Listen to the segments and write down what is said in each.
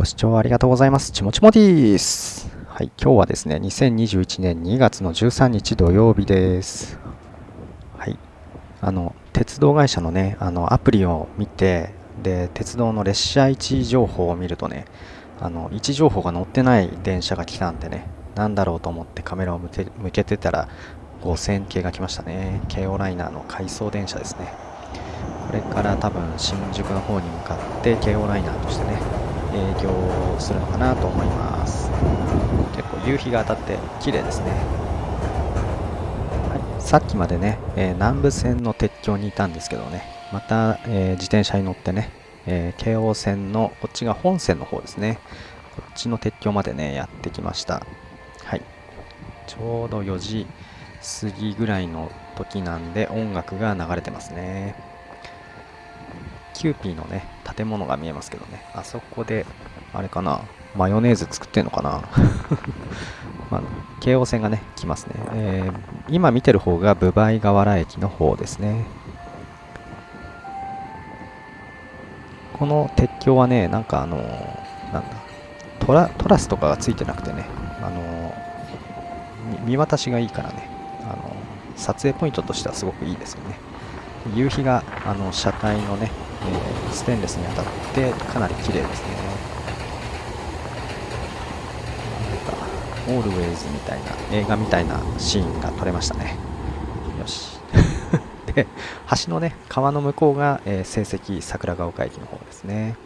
ご視聴ありがとうございます。ちもちもです。はい、今日はですね、2021年2月の13日土曜日です。はい、あの、鉄道会社のね、あの、アプリを見て、で、鉄道の列車位置情報を見るとね、あの、位置情報が載ってない電車が来たんでね、なんだろうと思ってカメラを向け向けてたら、5000系が来ましたね。京王ライナーの回送電車ですね。これから多分新宿の方に向かって京王ライナーとしてね、営業するのかなと思います。結構夕日が当たって綺麗ですね、はい、さっきまでね、えー、南武線の鉄橋にいたんですけどねまた、えー、自転車に乗ってね、えー、京王線のこっちが本線の方ですね。こっちの鉄橋までねやってきました。はい。ちょうど4時過ぎぐらいの時なんで音楽が流れてますね。キューピーのね、建物が見えますけどね、あそこで、あれかな、マヨネーズ作ってんのかな？まあ、京王線がね、来ますね。えー、今見てる方が分倍河原駅の方ですね。この鉄橋はね、なんかあのー、なんだ、トラトラスとかがついてなくてね、あのー、見渡しがいいからね、あの撮影ポイントとしてはすごくいいですよね。夕日があの車体のね、えー、ステンレスに当たってかなり綺麗ですね。オールウェイズみたいな映画みたいなシーンが撮れましたね。よし。で橋のね川の向こうが、えー、成績桜ヶ丘駅の方ですね。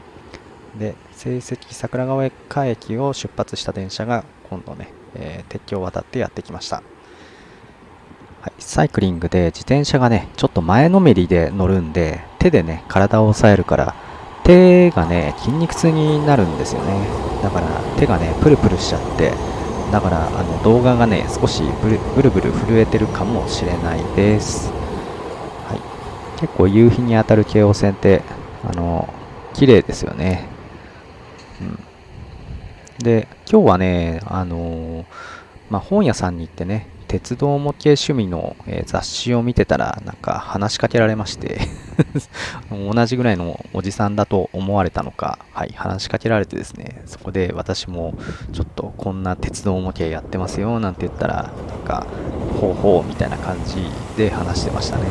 で成績桜ヶ丘駅を出発した電車が今度ね、えー、鉄橋を渡ってやってきました。はい、サイクリングで自転車がね、ちょっと前のめりで乗るんで、手でね、体を押さえるから、手がね、筋肉痛になるんですよね。だから手がね、プルプルしちゃって、だからあの動画がね、少しブルブルブル震えてるかもしれないです。はい、結構夕日に当たる京王線って、あの、綺麗ですよね。うん、で、今日はね、あのー、まあ、本屋さんに行ってね、鉄道模型趣味の、え、雑誌を見てたら、なんか話しかけられまして 同じぐらいのおじさんだと思われたのか、はい、話しかけられてですね、そこで私もちょっとこんな鉄道模型やってますよなんて言ったら、なんか、ほうほうみたいな感じで話してましたね。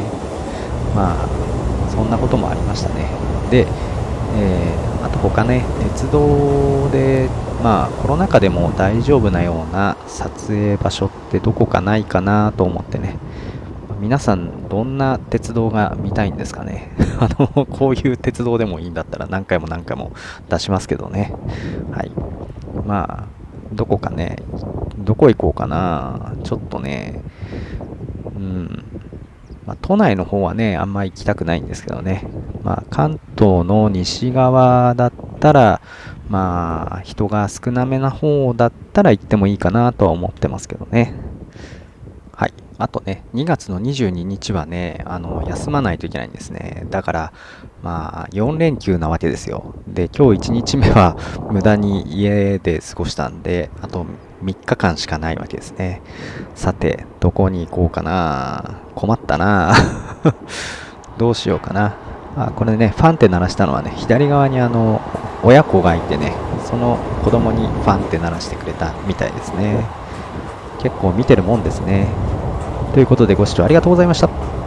まあ、そんなこともありましたね。で、え、他ね、鉄道でまあコロナ禍でも大丈夫なような撮影場所ってどこかないかなと思ってね。皆さんどんな鉄道が見たいんですかね。あのこういう鉄道でもいいんだったら何回も何回も出しますけどね。はい。まあどこかねどこ行こうかな。ちょっとねうん。まあ、都内の方はね、あんま行きたくないんですけどね。まあ、関東の西側だったら、まあ、人が少なめな方だったら行ってもいいかなとは思ってますけどね。あとね、2月の22日はね、あの、休まないといけないんですね。だから、まあ、4連休なわけですよ。で、今日1日目は 無駄に家で過ごしたんで、あと3日間しかないわけですね。さて、どこに行こうかな困ったな どうしようかな。あ、これね、ファンって鳴らしたのはね、左側にあの、親子がいてね、その子供にファンって鳴らしてくれたみたいですね。結構見てるもんですね。ということでご視聴ありがとうございました。